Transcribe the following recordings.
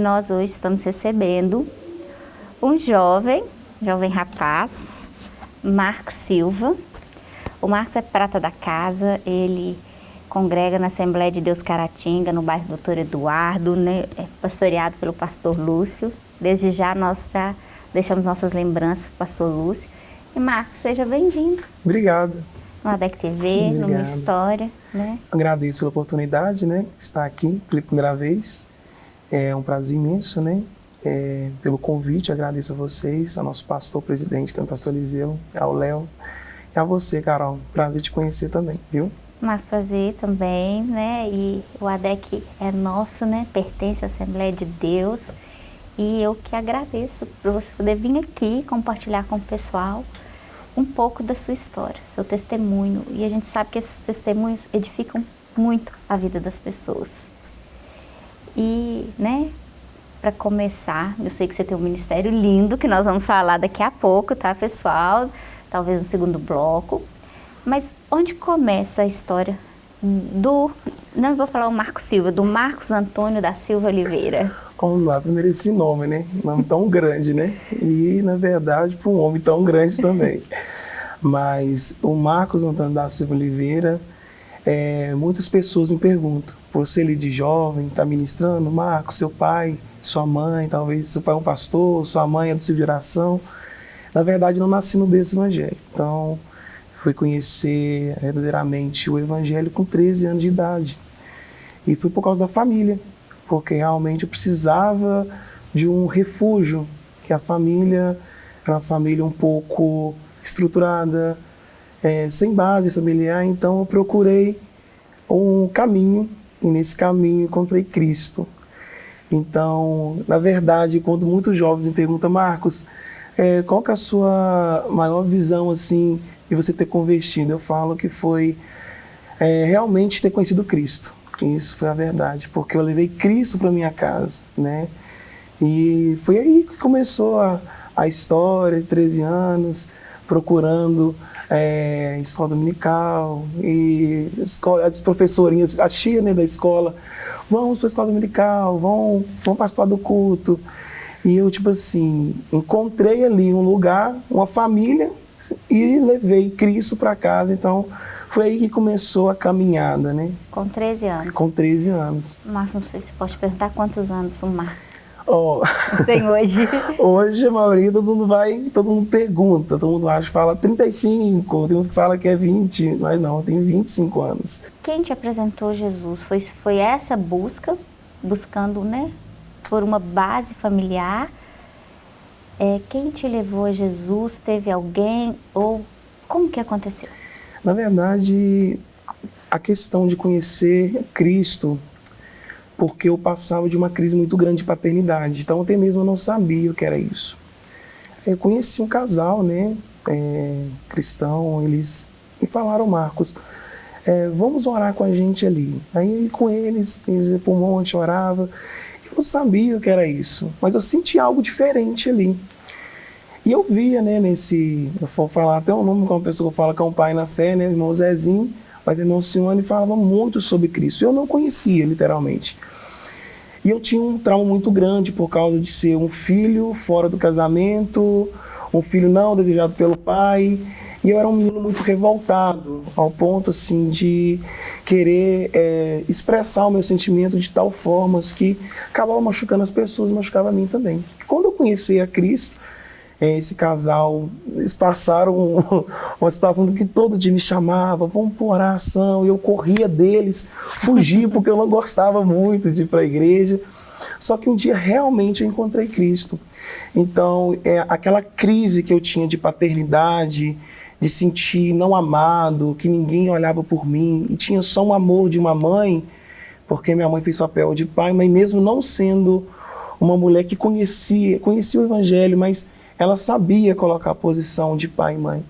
nós hoje estamos recebendo um jovem, jovem rapaz, Marcos Silva. O Marcos é prata da casa, ele congrega na Assembleia de Deus Caratinga, no bairro Doutor Eduardo, né? é pastoreado pelo pastor Lúcio. Desde já nós já deixamos nossas lembranças para o pastor Lúcio. E Marcos, seja bem-vindo. Obrigado. No ADEC TV, Obrigado. numa história. Né? Agradeço pela oportunidade, né? Estar aqui pela primeira vez. É um prazer imenso, né? É, pelo convite, agradeço a vocês, ao nosso pastor presidente, que é o pastor Eliseu, ao Léo, e a você, Carol. Prazer te conhecer também, viu? Mas prazer também, né? E o ADEC é nosso, né? Pertence à Assembleia de Deus. E eu que agradeço por você poder vir aqui compartilhar com o pessoal um pouco da sua história, seu testemunho. E a gente sabe que esses testemunhos edificam muito a vida das pessoas. E, né, para começar, eu sei que você tem um ministério lindo, que nós vamos falar daqui a pouco, tá, pessoal? Talvez no segundo bloco. Mas onde começa a história do, não vou falar o Marcos Silva, do Marcos Antônio da Silva Oliveira? Vamos lá, primeiro esse nome, né? Nome tão grande, né? E, na verdade, para um homem tão grande também. Mas o Marcos Antônio da Silva Oliveira, é, muitas pessoas me perguntam, você ali de jovem, está ministrando, Marcos, seu pai, sua mãe, talvez seu pai é um pastor, sua mãe é do seu geração. Na verdade, não nasci no berço evangélico. Então, fui conhecer verdadeiramente o evangelho com 13 anos de idade. E foi por causa da família, porque realmente eu precisava de um refúgio, que a família era uma família um pouco estruturada, é, sem base familiar, então eu procurei um caminho, e nesse caminho encontrei Cristo. Então, na verdade, quando muitos jovens me perguntam, Marcos, é, qual que é a sua maior visão assim de você ter convertido? Eu falo que foi é, realmente ter conhecido Cristo. Isso foi a verdade, porque eu levei Cristo para minha casa, né? E foi aí que começou a, a história de 13 anos, procurando é, escola dominical e escola, as professorinhas, a tia né, da escola, vamos para a escola dominical, vão, vão participar do culto. E eu, tipo assim, encontrei ali um lugar, uma família, e levei Cristo para casa. Então, foi aí que começou a caminhada, né? Com 13 anos? Com 13 anos. Mas não sei se pode perguntar quantos anos o Marcos Oh. Tem hoje? hoje, a maioria, todo mundo vai, todo mundo pergunta, todo mundo acha, fala 35, tem uns que falam que é 20, mas não, eu tenho 25 anos. Quem te apresentou Jesus? Foi, foi essa busca, buscando, né, por uma base familiar? É, quem te levou a Jesus? Teve alguém? Ou como que aconteceu? Na verdade, a questão de conhecer Cristo porque eu passava de uma crise muito grande de paternidade. Então, até mesmo eu não sabia o que era isso. Eu conheci um casal, né, é, cristão, eles me falaram, Marcos, é, vamos orar com a gente ali. Aí, com eles, eles iam para o monte, orava. Eu não sabia o que era isso, mas eu senti algo diferente ali. E eu via, né, nesse, eu vou falar até o nome, como uma pessoa que fala que é um pai na fé, né, irmão Zezinho, mas irmão Simone falava muito sobre Cristo. Eu não conhecia, literalmente. E eu tinha um trauma muito grande por causa de ser um filho fora do casamento, um filho não desejado pelo pai. E eu era um menino muito revoltado, ao ponto assim de querer é, expressar o meu sentimento de tal forma que acabava machucando as pessoas e machucava a mim também. Quando eu conheci a Cristo, esse casal, eles passaram uma situação que todo dia me chamava, vamos por oração, e eu corria deles, fugia porque eu não gostava muito de ir para a igreja. Só que um dia realmente eu encontrei Cristo. Então, é, aquela crise que eu tinha de paternidade, de sentir não amado, que ninguém olhava por mim, e tinha só um amor de uma mãe, porque minha mãe fez papel de pai, mas mesmo não sendo uma mulher que conhecia, conhecia o evangelho, mas ela sabia colocar a posição de pai e mãe.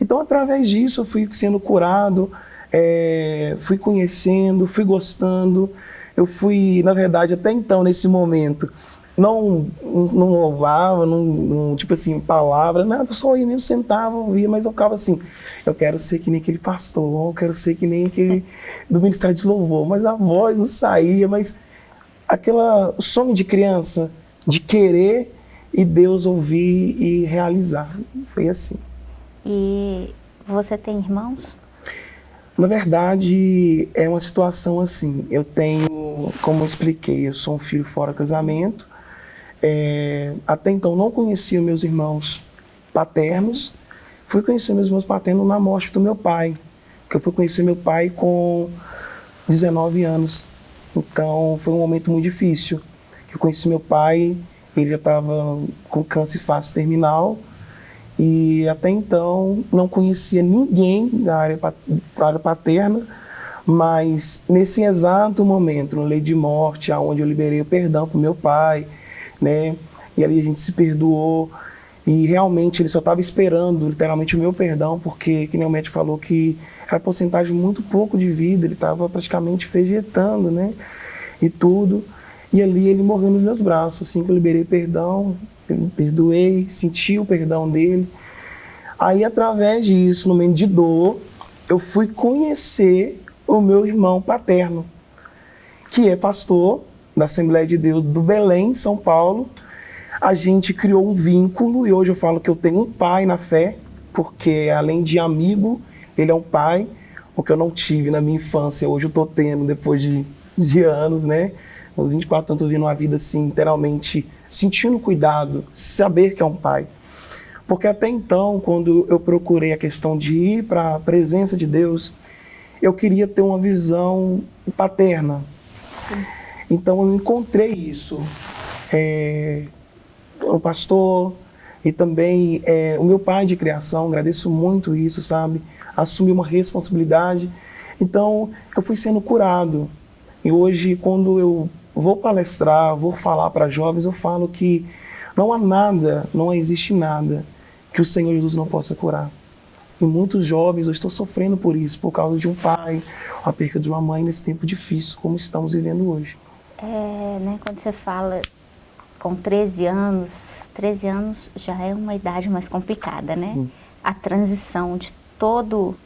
Então, através disso, eu fui sendo curado, é, fui conhecendo, fui gostando. Eu fui, na verdade, até então, nesse momento, não, não louvava, não, não, tipo assim, palavra, nada, só ia mesmo, sentava, ouvia, mas eu ficava assim, eu quero ser que nem aquele pastor, eu quero ser que nem aquele do Ministério de Louvor, mas a voz não saía, mas aquela sonho de criança, de querer e Deus ouvir e realizar. Foi assim. E você tem irmãos? Na verdade, é uma situação assim. Eu tenho, como eu expliquei, eu sou um filho fora casamento. É, até então não conhecia meus irmãos paternos. Fui conhecer meus irmãos paternos na morte do meu pai. Que eu fui conhecer meu pai com 19 anos. Então foi um momento muito difícil. Eu conheci meu pai, já estava com câncer fase terminal e até então não conhecia ninguém da área, da área paterna, mas nesse exato momento, no lei de morte, aonde eu liberei o perdão para meu pai, né? E ali a gente se perdoou e realmente ele só estava esperando literalmente o meu perdão, porque que nem o médico falou que era porcentagem muito pouco de vida, ele estava praticamente vegetando, né? E tudo. E ali ele morreu nos meus braços, assim que eu liberei perdão, eu perdoei, senti o perdão dele. Aí, através disso, no meio de dor, eu fui conhecer o meu irmão paterno, que é pastor da Assembleia de Deus do Belém, São Paulo. A gente criou um vínculo e hoje eu falo que eu tenho um pai na fé, porque além de amigo, ele é um pai, o que eu não tive na minha infância, hoje eu estou tendo depois de, de anos, né? Aos 24 anos, eu vindo uma vida assim, literalmente sentindo cuidado, saber que é um pai. Porque até então, quando eu procurei a questão de ir para a presença de Deus, eu queria ter uma visão paterna. Então eu encontrei isso. É, o pastor e também é, o meu pai de criação, agradeço muito isso, sabe? Assumi uma responsabilidade. Então eu fui sendo curado. E hoje, quando eu vou palestrar, vou falar para jovens, eu falo que não há nada, não existe nada que o Senhor Jesus não possa curar. E muitos jovens hoje estão sofrendo por isso, por causa de um pai, a perca de uma mãe nesse tempo difícil, como estamos vivendo hoje. É, né, quando você fala com 13 anos, 13 anos já é uma idade mais complicada, né? Sim. A transição de todo,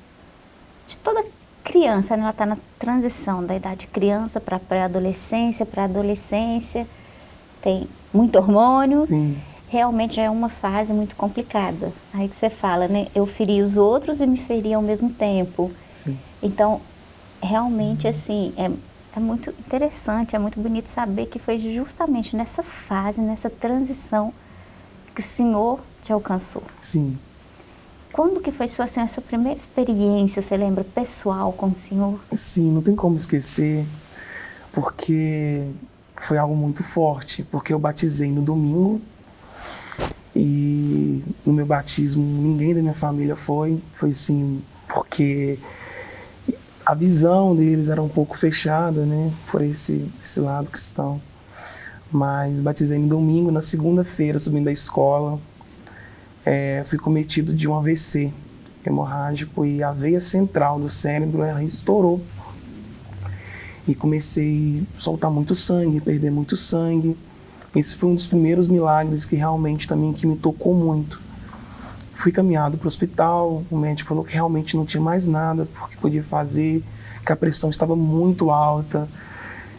de toda criança, né? ela está na transição da idade criança para pré-adolescência, para adolescência, tem muito hormônio. Sim. Realmente é uma fase muito complicada. Aí que você fala, né? Eu feri os outros e me feri ao mesmo tempo. Sim. Então, realmente, assim, é, é muito interessante, é muito bonito saber que foi justamente nessa fase, nessa transição, que o Senhor te alcançou. Sim. Quando que foi sua, assim, a sua primeira experiência, você lembra, pessoal com o Senhor? Sim, não tem como esquecer, porque foi algo muito forte, porque eu batizei no domingo e no meu batismo ninguém da minha família foi, foi sim, porque a visão deles era um pouco fechada, né, por esse, esse lado cristão. Mas batizei no domingo, na segunda-feira, subindo da escola, é, fui cometido de um AVC hemorrágico e a veia central do cérebro estourou. E comecei a soltar muito sangue, perder muito sangue. Esse foi um dos primeiros milagres que realmente também que me tocou muito. Fui caminhado para o hospital, o médico falou que realmente não tinha mais nada porque podia fazer, que a pressão estava muito alta.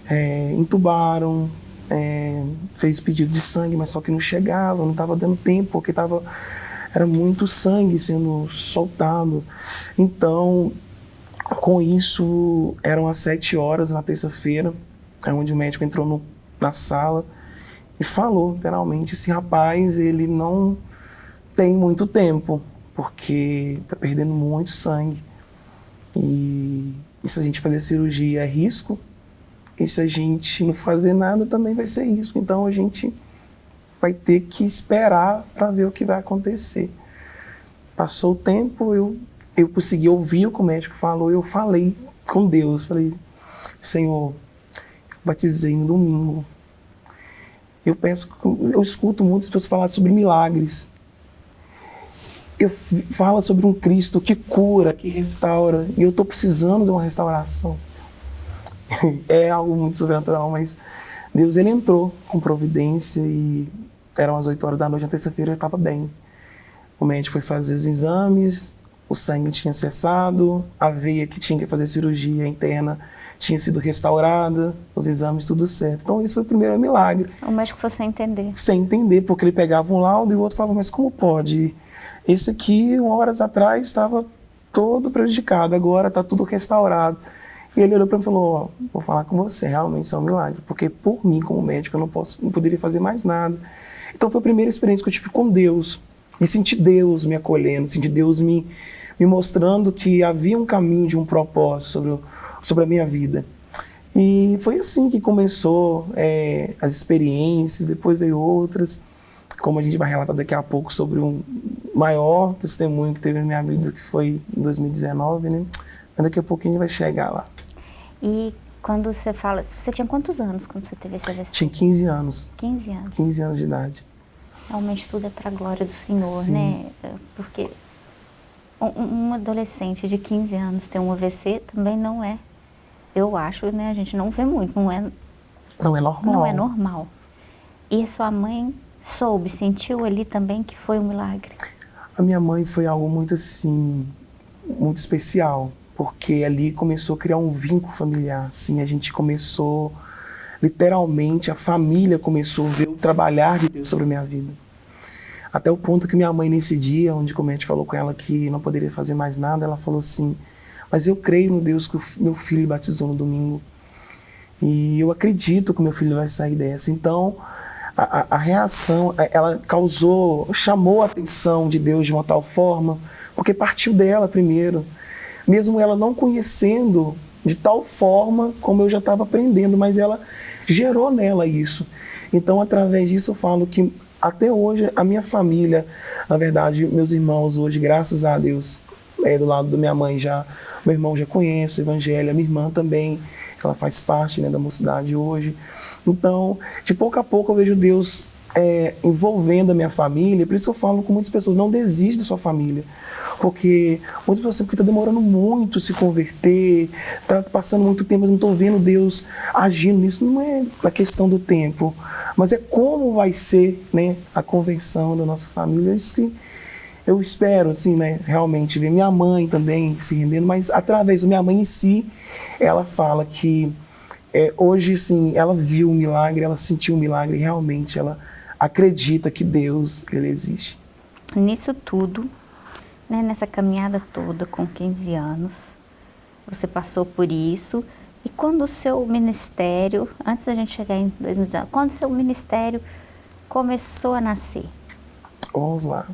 É, entubaram, é, fez pedido de sangue, mas só que não chegava, não estava dando tempo, porque tava, era muito sangue sendo soltado. Então, com isso, eram às sete horas na terça-feira, é onde o médico entrou no, na sala e falou, literalmente, esse rapaz, ele não tem muito tempo, porque está perdendo muito sangue. E, e se a gente fazer cirurgia é risco, e se a gente não fazer nada, também vai ser isso. Então a gente vai ter que esperar para ver o que vai acontecer. Passou o tempo, eu, eu consegui ouvir o que o médico falou, eu falei com Deus, falei, Senhor, batizei no domingo. Eu penso, eu escuto muitas pessoas falar sobre milagres. Eu falo sobre um Cristo que cura, que restaura, e eu estou precisando de uma restauração. É algo muito sobrenatural, mas Deus ele entrou com providência e eram as 8 horas da noite, na terça-feira eu estava bem. O médico foi fazer os exames, o sangue tinha cessado, a veia que tinha que fazer cirurgia interna tinha sido restaurada, os exames tudo certo. Então esse foi o primeiro milagre. O médico foi sem entender. Sem entender, porque ele pegava um laudo e o outro falava, mas como pode? Esse aqui, horas atrás, estava todo prejudicado, agora está tudo restaurado. E ele olhou para mim e falou, vou falar com você, realmente isso é um milagre, porque por mim, como médico, eu não, posso, não poderia fazer mais nada. Então foi a primeira experiência que eu tive com Deus, e senti Deus me acolhendo, senti Deus me, me mostrando que havia um caminho de um propósito sobre, sobre a minha vida. E foi assim que começou é, as experiências, depois veio outras, como a gente vai relatar daqui a pouco sobre um maior testemunho que teve na minha vida, que foi em 2019, né? Mas daqui a pouquinho a gente vai chegar lá. E quando você fala, você tinha quantos anos quando você teve esse AVC? Tinha 15 anos. 15 anos. 15 anos de idade. Realmente tudo é para a glória do Senhor, Sim. né? Porque um, um, adolescente de 15 anos ter um AVC também não é, eu acho, né? A gente não vê muito, não é... Não é normal. Não é normal. E a sua mãe soube, sentiu ali também que foi um milagre? A minha mãe foi algo muito assim, muito especial, porque ali começou a criar um vínculo familiar, assim, a gente começou, literalmente, a família começou a ver o trabalhar de Deus sobre a minha vida. Até o ponto que minha mãe, nesse dia, onde como a gente falou com ela que não poderia fazer mais nada, ela falou assim, mas eu creio no Deus que o meu filho batizou no domingo. E eu acredito que o meu filho vai sair dessa. Então, a, a, reação, ela causou, chamou a atenção de Deus de uma tal forma, porque partiu dela primeiro. Mesmo ela não conhecendo de tal forma como eu já estava aprendendo, mas ela gerou nela isso. Então, através disso, eu falo que até hoje a minha família, na verdade, meus irmãos hoje, graças a Deus, é, do lado da minha mãe já, meu irmão já conhece o evangelho, a minha irmã também, ela faz parte né, da mocidade hoje. Então, de pouco a pouco eu vejo Deus é, envolvendo a minha família, por isso que eu falo com muitas pessoas, não desiste da sua família. Porque muitas pessoas porque está demorando muito se converter, está passando muito tempo, mas não estou vendo Deus agindo nisso. Não é a questão do tempo, mas é como vai ser né, a convenção da nossa família. É isso que eu espero, assim, né, realmente, ver minha mãe também se rendendo, mas através da minha mãe em si, ela fala que é, hoje, sim, ela viu o milagre, ela sentiu o milagre, realmente ela acredita que Deus, Ele existe. Nisso tudo, né, nessa caminhada toda com 15 anos, você passou por isso, e quando o seu ministério, antes da gente chegar em 2019, quando o seu ministério começou a nascer? Vamos lá.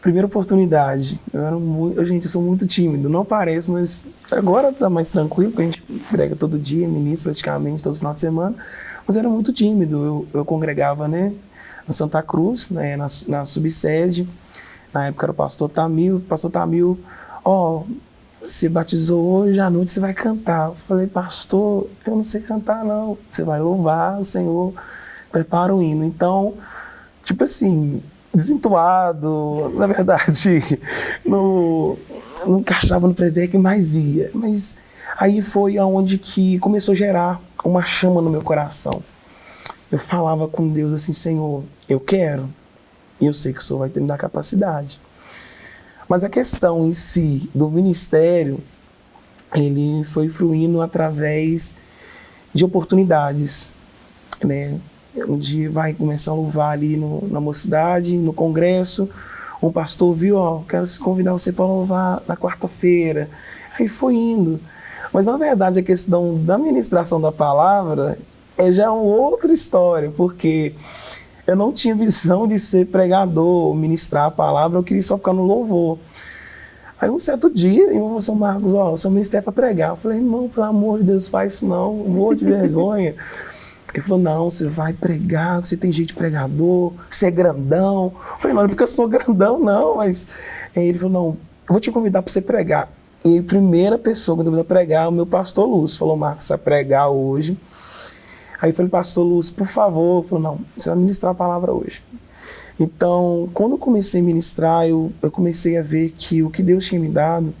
Primeira oportunidade, eu era muito, gente, eu sou muito tímido, não parece, mas agora tá mais tranquilo, porque a gente prega todo dia, ministro praticamente todo final de semana, mas era muito tímido, eu, eu congregava, né, na Santa Cruz, né, na, na subsede, na época era o pastor Tamil, o pastor Tamil, ó, oh, você batizou hoje à noite, você vai cantar. Eu falei, pastor, eu não sei cantar não. Você vai louvar o Senhor, prepara o hino. Então, tipo assim, desentuado, na verdade, não, não encaixava no pré que mais ia. Mas aí foi aonde que começou a gerar uma chama no meu coração. Eu falava com Deus assim, Senhor, eu quero, e eu sei que o Senhor vai ter me dar capacidade. Mas a questão em si do ministério, ele foi fluindo através de oportunidades, né? Onde vai começar a louvar ali no, na mocidade, no congresso, um pastor viu, ó, quero convidar você para louvar na quarta-feira. Aí foi indo. Mas na verdade a questão da ministração da palavra é já uma outra história, porque eu não tinha visão de ser pregador, ministrar a palavra, eu queria só ficar no louvor. Aí um certo dia, eu falei, Marcos, ó, o seu ministério é para pregar. Eu falei, irmão, pelo amor de Deus, faz isso não, morro de vergonha. Ele falou, não, você vai pregar, você tem jeito de pregador, você é grandão. Eu falei, não, não é porque eu sou grandão, não, mas... Aí ele falou, não, eu vou te convidar para você pregar. E a primeira pessoa que convidou a pregar é o meu pastor Lúcio. Falou, Marcos, você vai pregar hoje. Aí eu falei, pastor Lúcio, por favor. Ele falou, não, você vai ministrar a palavra hoje. Então, quando eu comecei a ministrar, eu, eu comecei a ver que o que Deus tinha me dado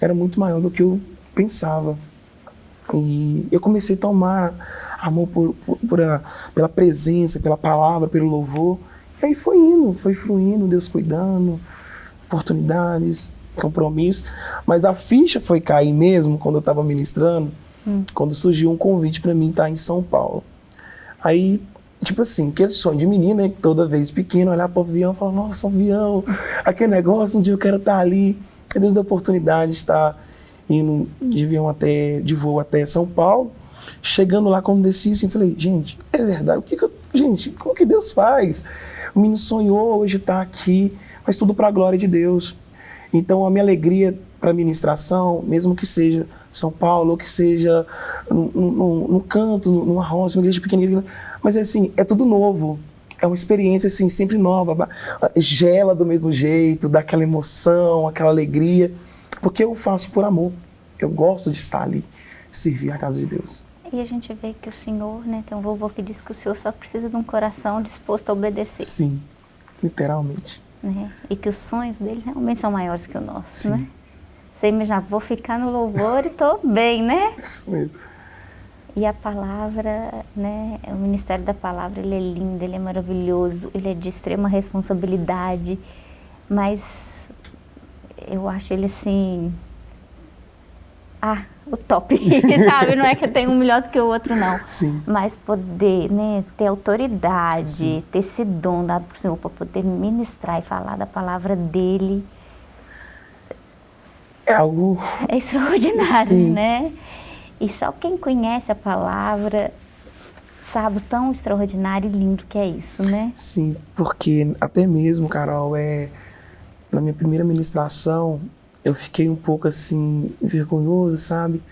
era muito maior do que eu pensava. E eu comecei a tomar amor por, por, por a, pela presença, pela palavra, pelo louvor. E aí foi indo, foi fluindo, Deus cuidando, oportunidades, compromisso. Mas a ficha foi cair mesmo quando eu estava ministrando, hum. quando surgiu um convite para mim estar em São Paulo. Aí, tipo assim, aquele sonho de menina, né, toda vez pequeno, olhar para o avião e falar, nossa, um avião, aquele negócio, um dia eu quero estar ali. E Deus deu a oportunidade de estar indo de avião até, de voo até São Paulo. Chegando lá, quando desci, assim, falei, gente, é verdade, o que, que eu, gente, como que Deus faz? O menino sonhou hoje estar aqui, mas tudo para a glória de Deus. Então, a minha alegria para a ministração, mesmo que seja São Paulo, ou que seja no canto, numa roça, uma igreja pequenininha, mas assim, é tudo novo. É uma experiência assim, sempre nova, gela do mesmo jeito, dá aquela emoção, aquela alegria, porque eu faço por amor. Eu gosto de estar ali, servir a casa de Deus. E a gente vê que o Senhor, né, tem um vovô que diz que o Senhor só precisa de um coração disposto a obedecer. Sim, literalmente. Né? E que os sonhos dele realmente são maiores que o nosso, Sim. né? Você imagina, vou ficar no louvor e estou bem, né? Isso mesmo. E a palavra, né, o ministério da palavra, ele é lindo, ele é maravilhoso, ele é de extrema responsabilidade, mas eu acho ele assim, ah, o top, sabe? Não é que eu tenho um melhor do que o outro, não. Sim. Mas poder, né, ter autoridade, Sim. ter esse dom dado para o Senhor para poder ministrar e falar da palavra dele. É algo... É extraordinário, Sim. né? E só quem conhece a palavra sabe o tão extraordinário e lindo que é isso, né? Sim, porque até mesmo, Carol, é, na minha primeira ministração, eu fiquei um pouco assim, vergonhoso, sabe?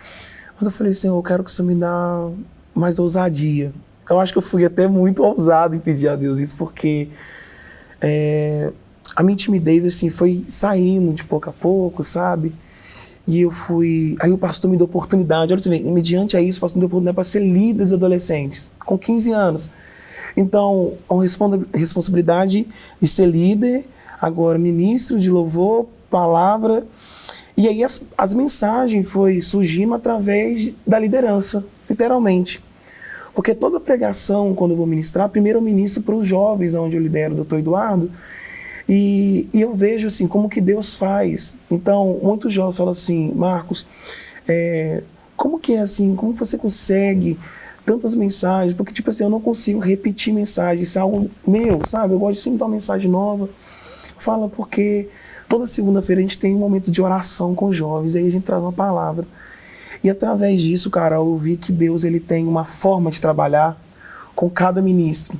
Mas eu falei, Senhor, eu quero que o Senhor me dá mais ousadia. Eu acho que eu fui até muito ousado em pedir a Deus isso, porque é, a minha timidez assim, foi saindo de pouco a pouco, sabe? E eu fui. Aí o pastor me deu oportunidade. Olha você vê, mediante a isso, o pastor me deu oportunidade para ser líder dos adolescentes, com 15 anos. Então, uma responsabilidade de ser líder, agora ministro de louvor, palavra. E aí as, as mensagens foi surgindo através da liderança, literalmente. Porque toda pregação, quando eu vou ministrar, primeiro eu ministro para os jovens, onde eu lidero o doutor Eduardo, e, e, eu vejo assim, como que Deus faz. Então, muitos jovens falam assim, Marcos, é, como que é assim, como você consegue tantas mensagens? Porque, tipo assim, eu não consigo repetir mensagens, isso é algo meu, sabe? Eu gosto de sempre dar uma mensagem nova. Fala porque toda segunda-feira a gente tem um momento de oração com jovens, aí a gente traz uma palavra. E através disso, cara, eu vi que Deus ele tem uma forma de trabalhar com cada ministro.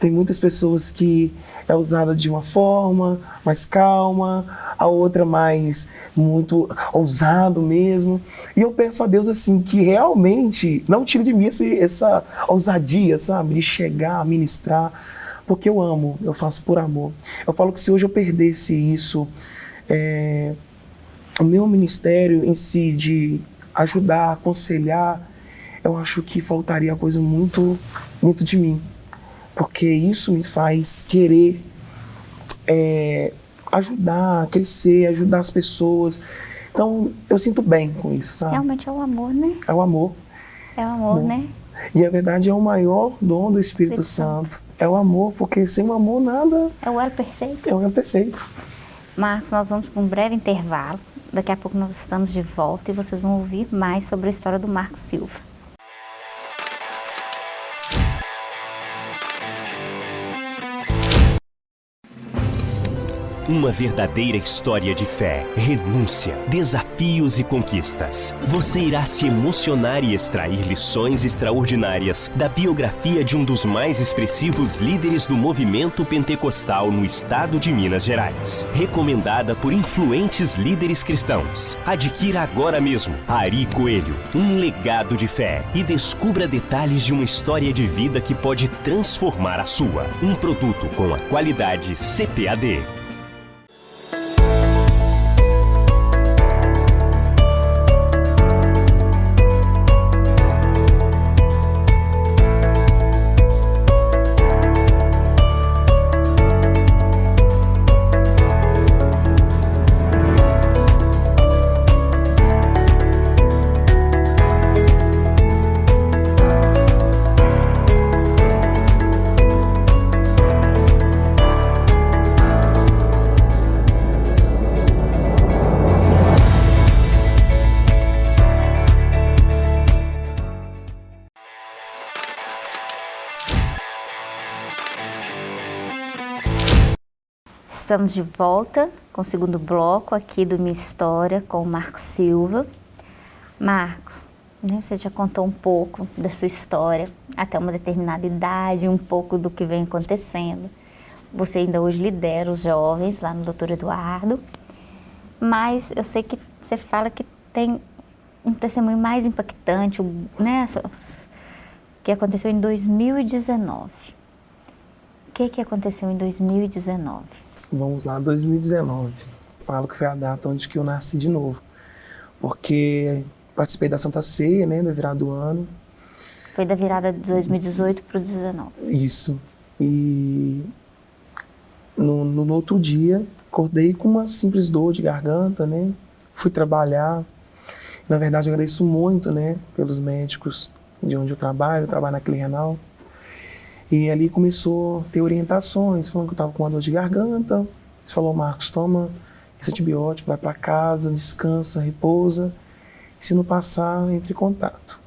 Tem muitas pessoas que é usada de uma forma mais calma, a outra mais muito ousado mesmo. E eu peço a Deus assim que realmente não tire de mim esse, essa ousadia, sabe, de chegar ministrar, porque eu amo, eu faço por amor. Eu falo que se hoje eu perdesse isso, é, o meu ministério em si de ajudar, aconselhar, eu acho que faltaria coisa muito, muito de mim porque isso me faz querer é, ajudar, crescer, ajudar as pessoas. Então, eu sinto bem com isso, sabe? Realmente é o amor, né? É o amor. É o amor, Bom, né? E a verdade é o maior dom do Espírito, Espírito Santo. Santo. É o amor, porque sem o amor nada... É o elo perfeito. É o elo perfeito. Marcos, nós vamos para um breve intervalo. Daqui a pouco nós estamos de volta e vocês vão ouvir mais sobre a história do Marcos Silva. Uma verdadeira história de fé, renúncia, desafios e conquistas. Você irá se emocionar e extrair lições extraordinárias da biografia de um dos mais expressivos líderes do movimento pentecostal no estado de Minas Gerais. Recomendada por influentes líderes cristãos. Adquira agora mesmo Ari Coelho, um legado de fé e descubra detalhes de uma história de vida que pode transformar a sua. Um produto com a qualidade CPAD. Estamos de volta com o segundo bloco aqui do Minha História com o Marcos Silva. Marcos, né, você já contou um pouco da sua história até uma determinada idade, um pouco do que vem acontecendo. Você ainda hoje lidera os jovens lá no Doutor Eduardo, mas eu sei que você fala que tem um testemunho mais impactante, né, que aconteceu em 2019. O que, que aconteceu em 2019? Vamos lá, 2019. Falo que foi a data onde que eu nasci de novo. Porque participei da Santa Ceia, né, da virada do ano. Foi da virada de 2018 para o 2019. Isso. E no, no, no, outro dia, acordei com uma simples dor de garganta, né? Fui trabalhar. Na verdade, agradeço muito, né, pelos médicos de onde eu trabalho, eu trabalho na Clínica Renal. E ali começou a ter orientações, falando que eu estava com uma dor de garganta. Ele falou, Marcos, toma esse antibiótico, vai para casa, descansa, repousa. E se não passar, entre em contato.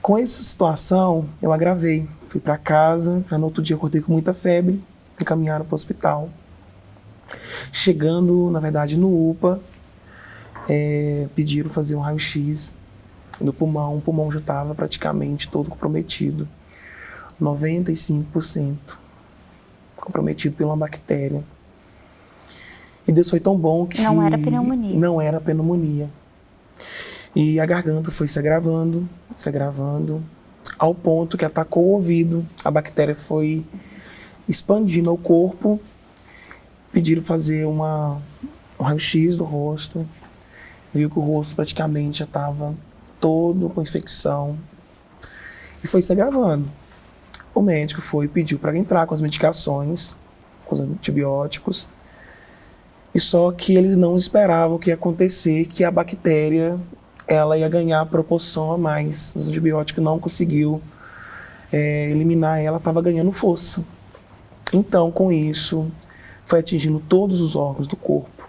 Com essa situação, eu agravei. Fui para casa, no outro dia acordei com muita febre, encaminharam para o hospital. Chegando, na verdade, no UPA, é, pediram fazer um raio-x do pulmão. O pulmão já estava praticamente todo comprometido. 95% comprometido por uma bactéria. E Deus foi tão bom que. Não era pneumonia. Não era pneumonia. E a garganta foi se agravando, se agravando, ao ponto que atacou o ouvido. A bactéria foi expandindo o corpo. Pediram fazer uma, um raio-x do rosto. Viu que o rosto praticamente já estava todo com infecção. E foi se agravando. O médico foi e pediu para entrar com as medicações, com os antibióticos. E só que eles não esperavam que ia acontecer, que a bactéria ela ia ganhar proporção a mais. Os antibióticos não conseguiu é, eliminar ela, estava ganhando força. Então, com isso, foi atingindo todos os órgãos do corpo.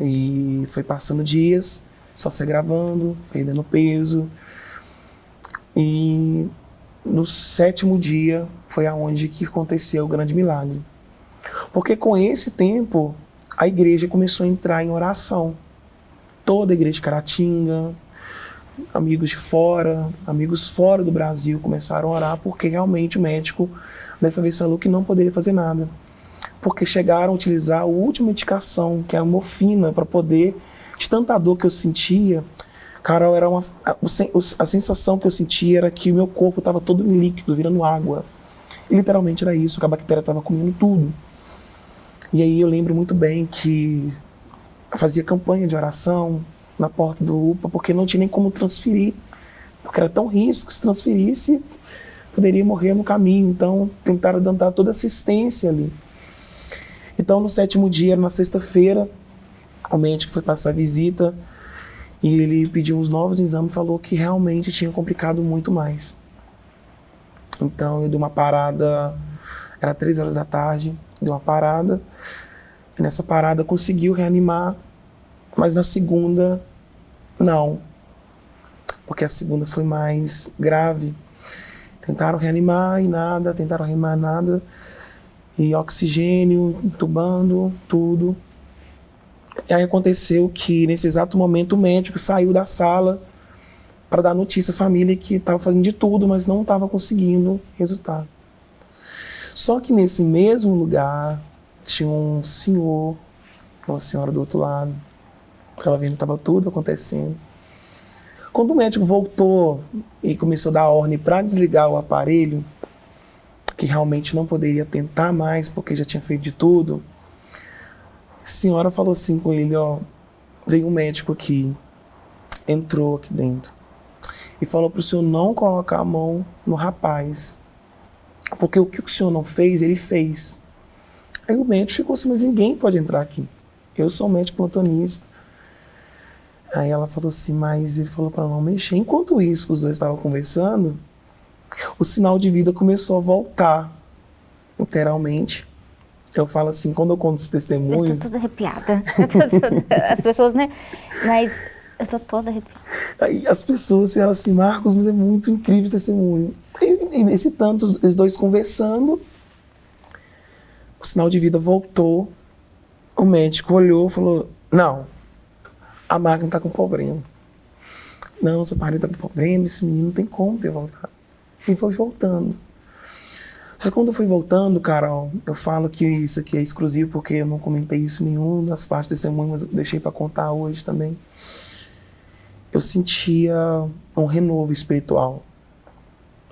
E foi passando dias, só se agravando, perdendo peso. E no sétimo dia foi aonde que aconteceu o grande milagre. Porque com esse tempo, a igreja começou a entrar em oração. Toda a igreja de Caratinga, amigos de fora, amigos fora do Brasil começaram a orar porque realmente o médico dessa vez falou que não poderia fazer nada. Porque chegaram a utilizar a última indicação, que é a morfina, para poder, de tanta dor que eu sentia, Carol, era uma, a, a sensação que eu sentia era que o meu corpo estava todo líquido, virando água. E literalmente era isso, que a bactéria estava comendo tudo. E aí eu lembro muito bem que eu fazia campanha de oração na porta do UPA, porque não tinha nem como transferir, porque era tão risco, se transferisse, poderia morrer no caminho. Então tentaram dar toda assistência ali. Então no sétimo dia, na sexta-feira, o médico foi passar a visita, e ele pediu uns novos exames e falou que realmente tinha complicado muito mais. Então eu dei uma parada, era três horas da tarde, dei uma parada. E nessa parada conseguiu reanimar, mas na segunda, não. Porque a segunda foi mais grave. Tentaram reanimar e nada, tentaram reanimar nada. E oxigênio, entubando, tudo. E aí aconteceu que, nesse exato momento, o médico saiu da sala para dar notícia à família que estava fazendo de tudo, mas não estava conseguindo resultado. Só que nesse mesmo lugar tinha um senhor, uma senhora do outro lado. Ela vendo estava tudo acontecendo. Quando o médico voltou e começou a dar ordem para desligar o aparelho, que realmente não poderia tentar mais porque já tinha feito de tudo, senhora falou assim com ele, ó, veio um médico aqui, entrou aqui dentro e falou para o senhor não colocar a mão no rapaz, porque o que o senhor não fez, ele fez. Aí o médico ficou assim, mas ninguém pode entrar aqui. Eu sou médico plantonista. Aí ela falou assim, mas ele falou para não mexer. Enquanto isso, os dois estavam conversando, o sinal de vida começou a voltar, literalmente. Eu falo assim, quando eu conto esse testemunho. Eu tô toda arrepiada. As pessoas, né? Mas eu tô toda arrepiada. Aí as pessoas falam assim, Marcos, mas é muito incrível esse testemunho. E, e nesse tanto, os dois conversando, o sinal de vida voltou O médico olhou e falou: Não, a máquina está com problema. Não, essa parede está com problema, esse menino não tem como ter voltado. E foi voltando. Que quando eu fui voltando, Carol, eu falo que isso aqui é exclusivo porque eu não comentei isso em nenhuma das partes do testemunho, mas eu deixei para contar hoje também. Eu sentia um renovo espiritual.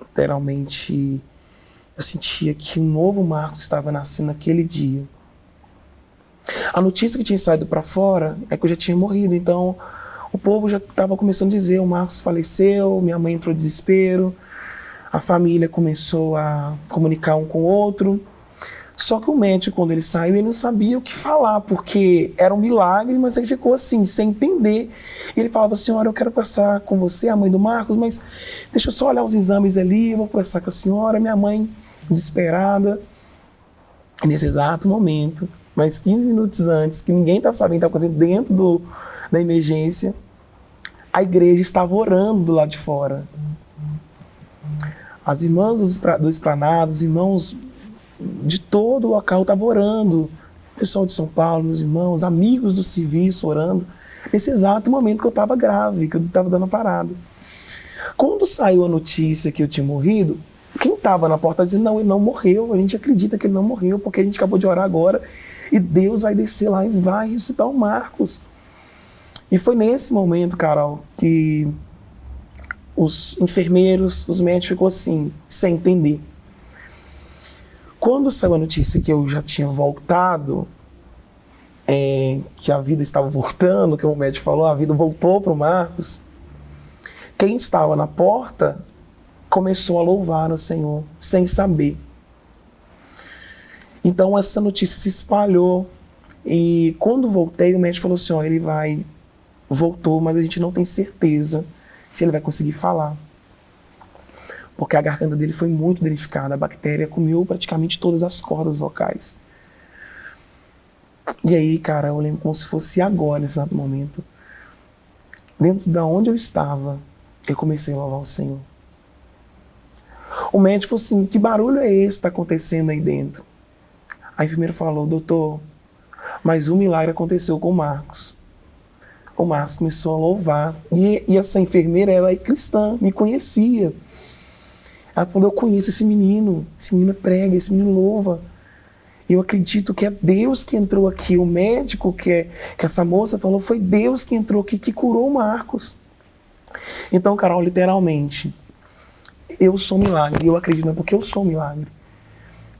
Literalmente, eu sentia que um novo Marcos estava nascendo naquele dia. A notícia que tinha saído para fora é que eu já tinha morrido, então o povo já estava começando a dizer: o Marcos faleceu, minha mãe entrou em desespero, a família começou a comunicar um com o outro. Só que o médico, quando ele saiu, ele não sabia o que falar, porque era um milagre, mas ele ficou assim, sem entender. Ele falava, senhora, eu quero conversar com você, a mãe do Marcos, mas deixa eu só olhar os exames ali, eu vou conversar com a senhora. Minha mãe, desesperada, nesse exato momento, mas 15 minutos antes, que ninguém estava sabendo o que estava acontecendo dentro do, da emergência, a igreja estava orando do lado de fora. As irmãs do esplanado, os irmãos de todo o local estavam orando. O pessoal de São Paulo, meus irmãos, amigos do serviço orando. Nesse exato momento que eu estava grave, que eu estava dando parada. Quando saiu a notícia que eu tinha morrido, quem estava na porta dizendo, não, ele não morreu, a gente acredita que ele não morreu, porque a gente acabou de orar agora e Deus vai descer lá e vai ressuscitar o Marcos. E foi nesse momento, Carol, que os enfermeiros, os médicos ficou assim, sem entender. Quando saiu a notícia que eu já tinha voltado, é, que a vida estava voltando, que o médico falou, a vida voltou para o Marcos, quem estava na porta começou a louvar o Senhor, sem saber. Então essa notícia se espalhou. E quando voltei, o médico falou assim: ó, ele vai. Voltou, mas a gente não tem certeza se ele vai conseguir falar. Porque a garganta dele foi muito danificada. A bactéria comeu praticamente todas as cordas vocais. E aí, cara, eu lembro como se fosse agora, nesse momento. Dentro da onde eu estava, eu comecei a louvar o Senhor. O médico falou assim: que barulho é esse que está acontecendo aí dentro? A enfermeira falou, doutor, mas um milagre aconteceu com o Marcos. O Marcos começou a louvar. E, e essa enfermeira, ela é cristã, me conhecia. Ela falou, eu conheço esse menino, esse menino prega, esse menino louva. Eu acredito que é Deus que entrou aqui. O médico que, é, que essa moça falou, foi Deus que entrou aqui, que curou o Marcos. Então, Carol, literalmente, eu sou milagre. Eu acredito, não é porque eu sou milagre.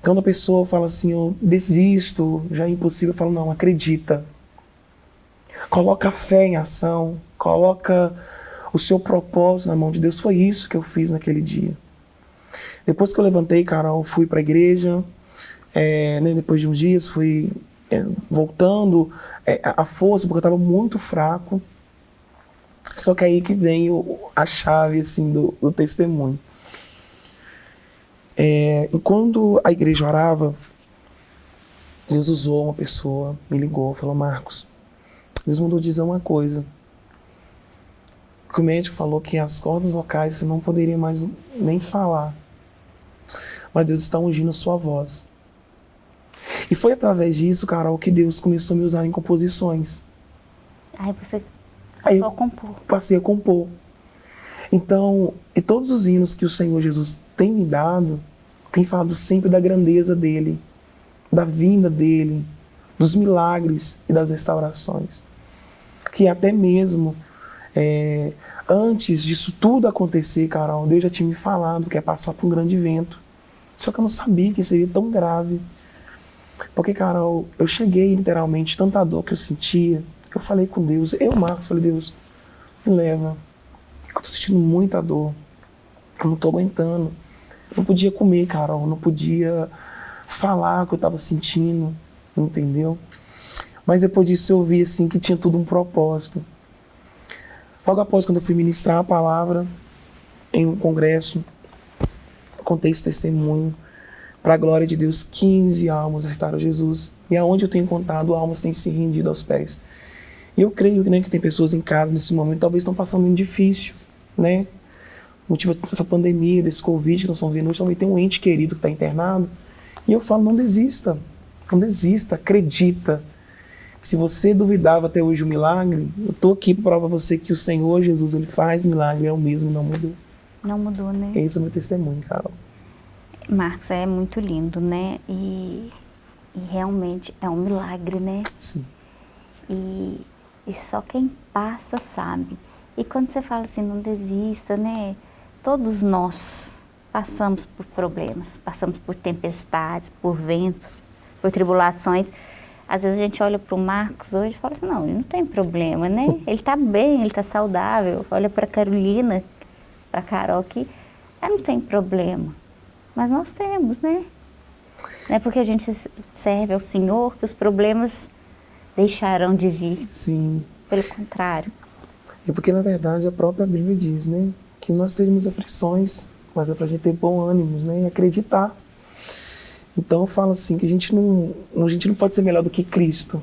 Então, quando a pessoa fala assim, eu desisto, já é impossível, eu falo, não, acredita. Coloca fé em ação, coloca o seu propósito na mão de Deus. Foi isso que eu fiz naquele dia. Depois que eu levantei, Carol, fui para a igreja. É, né, depois de uns dias, fui é, voltando é, a força, porque eu estava muito fraco. Só que aí que vem o, a chave assim, do, do testemunho. É, quando a igreja orava, Deus usou uma pessoa, me ligou, falou: Marcos, Deus mandou dizer uma coisa. Que o médico falou que as cordas vocais você não poderia mais nem falar. Mas Deus está ungindo a sua voz. E foi através disso, Carol, que Deus começou a me usar em composições. Aí você passou a compor. Passei a compor. Então, e todos os hinos que o Senhor Jesus tem me dado, tem falado sempre da grandeza dele, da vinda dele, dos milagres e das restaurações. Que até mesmo é, antes disso tudo acontecer, Carol, Deus já tinha me falado que é passar por um grande vento. Só que eu não sabia que seria tão grave. Porque, Carol, eu cheguei literalmente, tanta dor que eu sentia, eu falei com Deus, eu, Marcos, falei, Deus, me leva. Eu tô sentindo muita dor. Eu não tô aguentando. Não podia comer, Carol, não podia falar o que eu estava sentindo, entendeu? Mas depois disso eu vi assim que tinha tudo um propósito. Logo após quando eu fui ministrar a palavra em um congresso, contei esse testemunho para a glória de Deus, 15 almas restaram Jesus. E aonde eu tenho contado, almas têm se rendido aos pés. E eu creio né, que tem pessoas em casa nesse momento, talvez estão passando um difícil, né? motivo dessa pandemia, desse Covid que nós estamos vendo hoje, também tem um ente querido que está internado. E eu falo, não desista, não desista, acredita Se você duvidava até hoje o milagre, eu estou aqui para provar você que o Senhor Jesus ele faz milagre, é o mesmo, não mudou. Não mudou, né? Esse é o meu testemunho, Carol. Marcos, é muito lindo, né? E, e realmente é um milagre, né? Sim. E, e só quem passa sabe. E quando você fala assim, não desista, né? Todos nós passamos por problemas, passamos por tempestades, por ventos, por tribulações. Às vezes a gente olha para o Marcos hoje e fala assim, não, ele não tem problema, né? Ele está bem, ele está saudável. Olha para a Carolina, para a Carol que ela não tem problema. Mas nós temos, né? Não é porque a gente serve ao Senhor que os problemas deixarão de vir. Sim. Pelo contrário. É porque, na verdade, a própria Bíblia diz, né? Que nós teremos aflições, mas é para a gente ter bom ânimo, né? E acreditar. Então, eu falo assim, que a gente, não, a gente não pode ser melhor do que Cristo.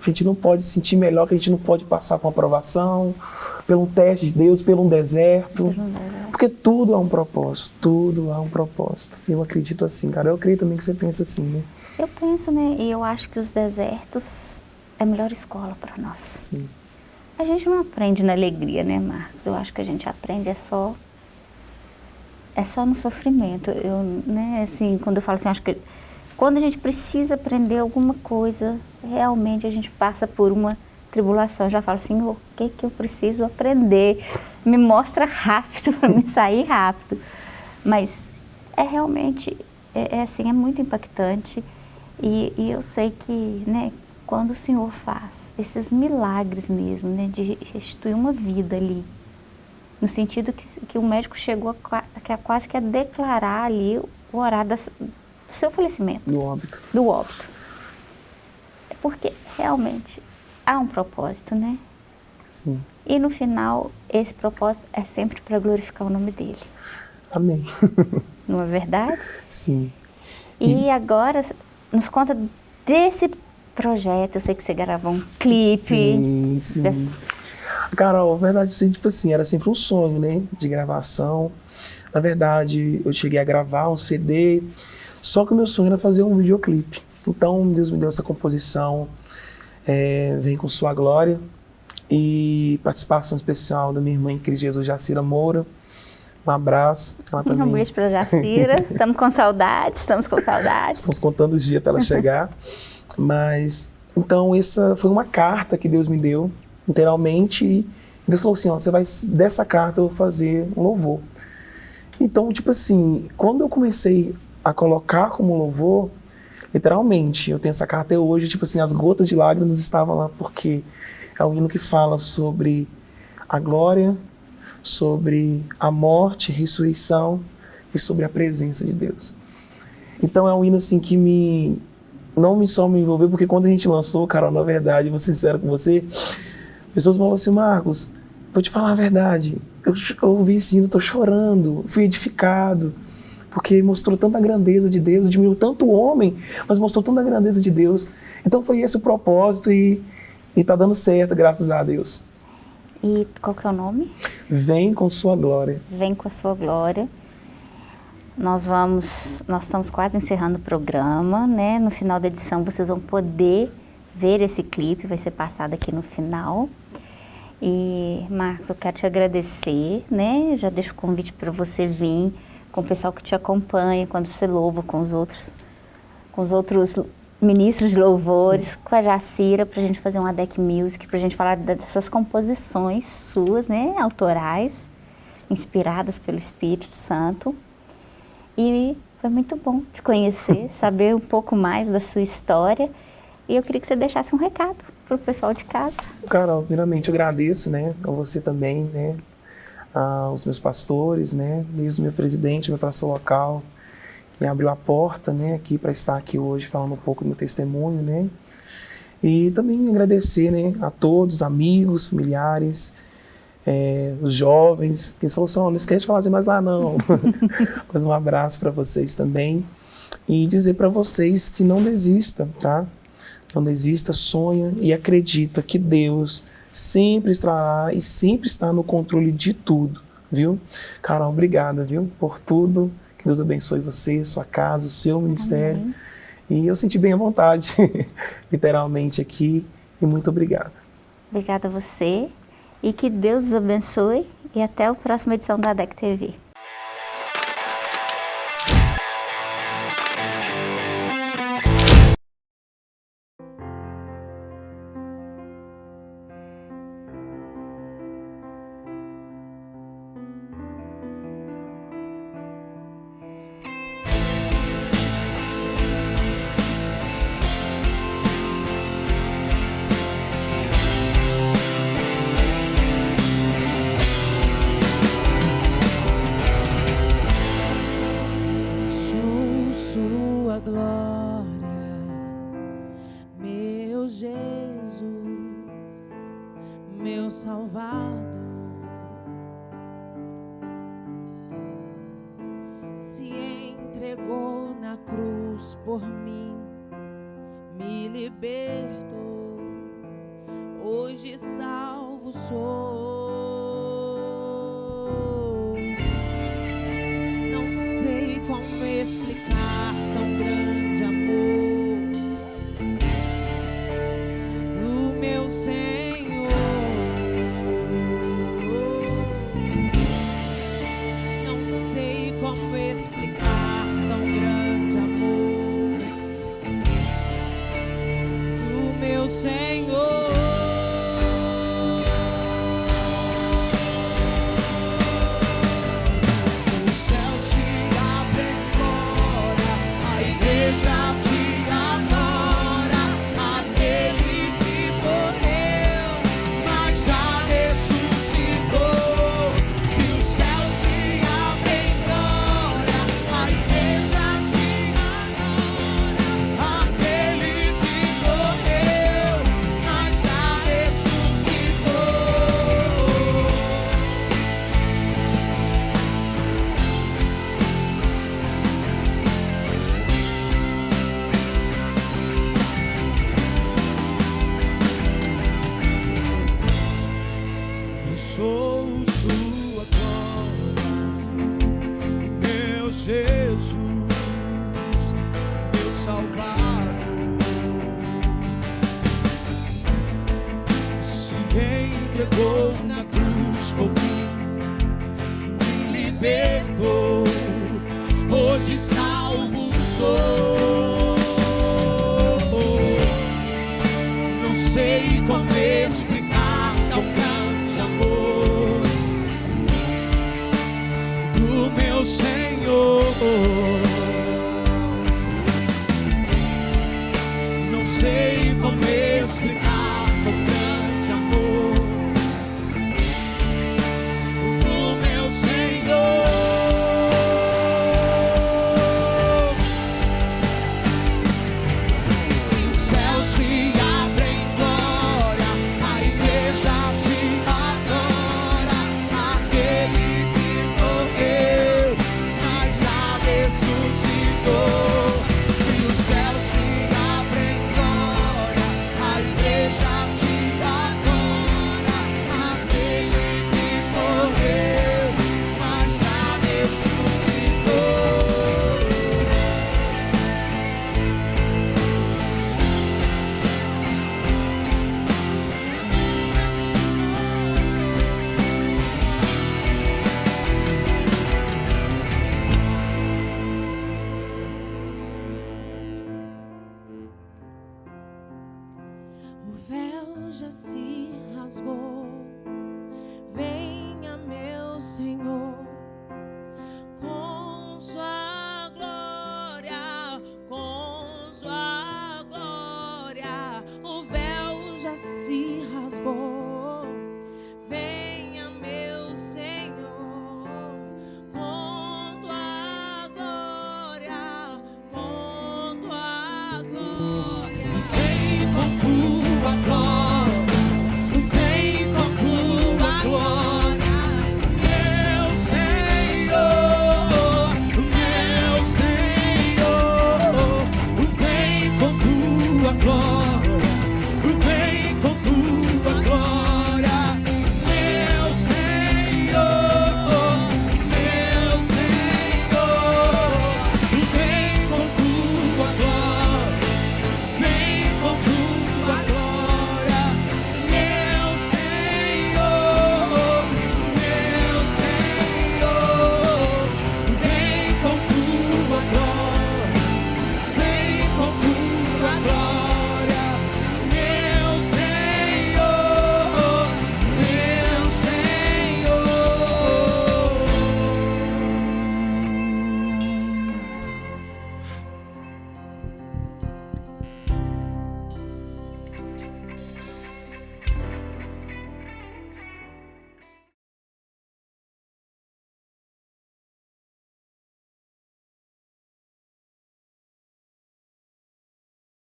A gente não pode se sentir melhor, que a gente não pode passar por uma aprovação, pelo teste de Deus, pelo um deserto. Porque tudo há um propósito, tudo há um propósito. Eu acredito assim, cara. Eu acredito também que você pensa assim, né? Eu penso, né? E eu acho que os desertos é a melhor escola para nós. Sim. A gente não aprende na alegria, né, Marcos? Eu acho que a gente aprende é só é só no sofrimento. Eu, né, assim, quando eu falo assim, acho que quando a gente precisa aprender alguma coisa, realmente a gente passa por uma tribulação. Eu já falo assim, o que que eu preciso aprender? Me mostra rápido para me sair rápido. Mas é realmente, é, é, assim, é muito impactante. E, e eu sei que, né, quando o Senhor faz esses milagres mesmo, né, de restituir uma vida ali, no sentido que, que o médico chegou a, a, quase que a declarar ali o horário do seu falecimento. Do óbito. Do óbito. Porque realmente há um propósito, né? Sim. E no final, esse propósito é sempre para glorificar o nome dele. Amém. Não é verdade? Sim. E, e agora, nos conta desse projeto. Eu sei que você gravou um clipe. Sim, sim. Carol, a verdade, assim, tipo assim, era sempre um sonho, né, de gravação. Na verdade, eu cheguei a gravar um CD, só que o meu sonho era fazer um videoclipe. Então, Deus me deu essa composição, é, Vem com Sua Glória, e participação especial da minha irmã em Cristo Jesus, Jacira Moura. Um abraço. Ela também... Um beijo para Jacira. estamos com saudades, estamos com saudades. Estamos contando os dias para ela chegar. Mas, então, essa foi uma carta que Deus me deu literalmente. E Deus falou assim, ó, você vai, dessa carta eu vou fazer um louvor. Então, tipo assim, quando eu comecei a colocar como louvor, literalmente, eu tenho essa carta até hoje, tipo assim, as gotas de lágrimas estavam lá, porque é um hino que fala sobre a glória, sobre a morte, ressurreição e sobre a presença de Deus. Então é um hino assim que me não me só me envolveu, porque quando a gente lançou, cara, na verdade, vou ser sincero com você, Pessoas falam assim, Marcos, vou te falar a verdade. Eu, eu ouvi esse hino, estou chorando, fui edificado, porque mostrou tanta grandeza de Deus, diminuiu tanto o homem, mas mostrou tanta grandeza de Deus. Então foi esse o propósito e está dando certo, graças a Deus. E qual que é o nome? Vem com sua glória. Vem com a sua glória. Nós vamos, nós estamos quase encerrando o programa, né? No final da edição vocês vão poder ver esse clipe, vai ser passado aqui no final. E, Marcos, eu quero te agradecer, né? Já deixo o convite para você vir com o pessoal que te acompanha, quando você louva com os outros, com os outros ministros de louvores, Sim. com a Jacira, para a gente fazer uma deck music, para a gente falar dessas composições suas, né? Autorais, inspiradas pelo Espírito Santo. E foi muito bom te conhecer, saber um pouco mais da sua história. E eu queria que você deixasse um recado para o pessoal de casa. Carol, primeiramente agradeço, né, a você também, né, aos meus pastores, né, desde o meu presidente, meu pastor local, me abriu a porta, né, aqui para estar aqui hoje falando um pouco do meu testemunho, né, e também agradecer, né, a todos, amigos, familiares, é, os jovens, que eles falaram assim, não esquece de falar de nós lá não. Mas um abraço para vocês também e dizer para vocês que não desista, tá? Não desista, sonha e acredita que Deus sempre estará e sempre está no controle de tudo, viu? Carol, obrigada, viu? Por tudo. Que Deus abençoe você, sua casa, o seu ministério. Amém. E eu senti bem à vontade, literalmente aqui. E muito obrigado. Obrigada a você e que Deus os abençoe e até a próxima edição da ADEC TV.